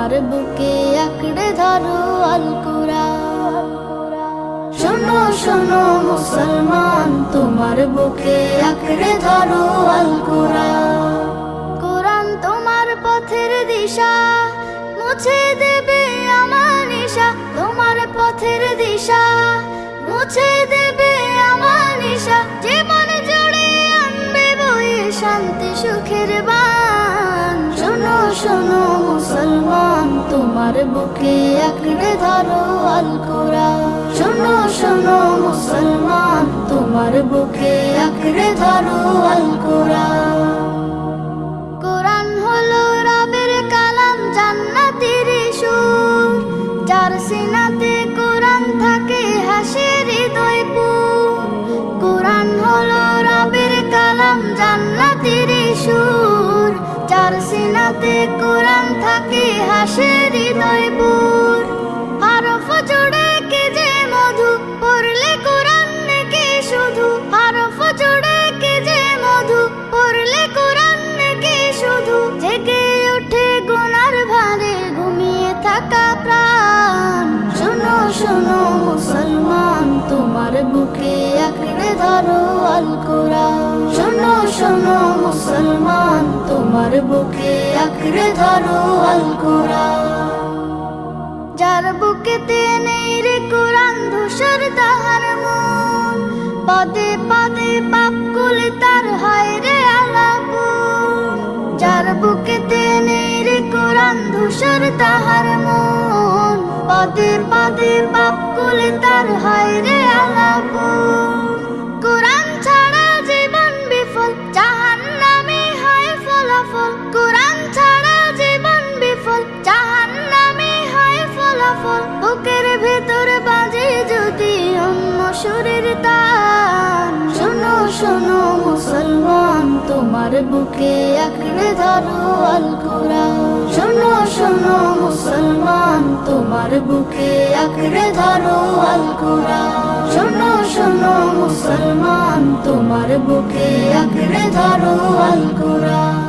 তোমার বুকে আঁকড়ে ধরো আল কোরআন শোনো শোনো মুসলমান, তোমার বুকে আঁকড়ে ধরো আল কোরআন তোমার পথের দিশা, মুছে দেবে আমার নিশা তোমার পথের দিশা, মুছে দেবে আমার নিশা জীবন জুড়ে আনবে বয়ে শান্তি সুখের বান। শোনো শোনো তোমার বুকে আঁকড়ে ধরো আল কোরআন শোনো শোনো মুসলমান, তোমার বুকে আঁকড়ে ধরো আল কোরআন সিনাতে কোরআন থাকে হাসে হৃদয় পুর হরফ জোড়ে কে যে মধু, পড়লে কোরআন কে শুধু। হরফ জোড়ে কে যে মধু, পড়লে কোরআন কে শুধু। জেগে ওঠে গুনার ভারে ঘুমিয়ে থাকা প্রাণ। শোনো শোনো মুসলমান, তোমার বুকে আঁকড়ে ধরো আল কোরআন শোনো শোনো মুসলমান বুকে আঁকড়ে ধরো আল যার বুকেতে নেই রে কোরআন, ধূসর তাহার মন। পদে পদে পাপ কুলে তার হয় রে আলাপু যার বুকেতে নেই রে কোরআন, ধূসর তাহার মন। পদে পদে পাপ কুলে তার হয় রে তোমার বুকে আঁকড়ে ধরো আল কোরআন শোনো শোনো মুসলমান, তোমার বুকে আঁকড়ে ধরো আল কোরআন শোনো শোনো মুসলমান, তোমার বুকে আঁকড়ে ধরো আল কোরআন